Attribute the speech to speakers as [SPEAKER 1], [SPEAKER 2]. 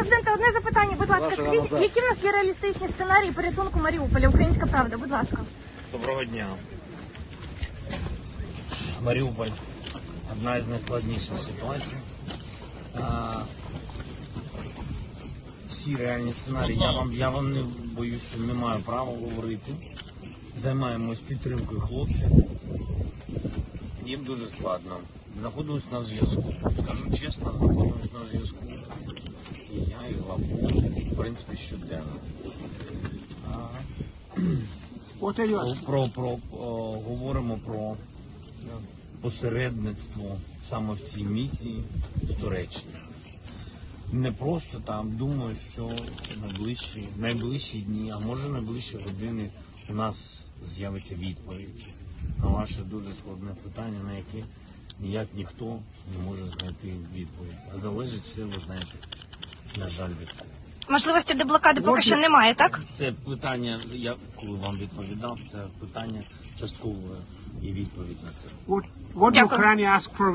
[SPEAKER 1] президенте, одне запитання, будь ласка.
[SPEAKER 2] Вашого
[SPEAKER 1] Скажіть,
[SPEAKER 2] назад.
[SPEAKER 1] які в нас є реалістичні сценарії порятунку Маріуполя? Українська правда, будь ласка.
[SPEAKER 3] Доброго дня. Маріуполь одна із найскладніших ситуацій. А, всі реальні сценарії. Я вам, я вам не боюсь, що не маю права говорити. Займаємось підтримкою хлопців. Їм дуже складно. Знаходимось на зв'язку. Скажу чесно, знаходимось на зв'язку. Лавко, в принципі, щоденно. Про, про, о, говоримо про посередництво саме в цій місії з Туреччини. Не просто там, думаю, що найближчі, найближчі дні, а може найближчі години у нас з'явиться відповідь на ваше дуже складне питання, на яке ніяк ніхто не може знайти відповідь. А залежить все, ви знаєте, на жаль, від.
[SPEAKER 1] Можливості деблокади поки що немає, так?
[SPEAKER 3] Це питання, я коли вам відповідав, це питання часткове і відповідь на це.
[SPEAKER 2] What, what
[SPEAKER 1] Дякую.
[SPEAKER 2] Ukraine ask for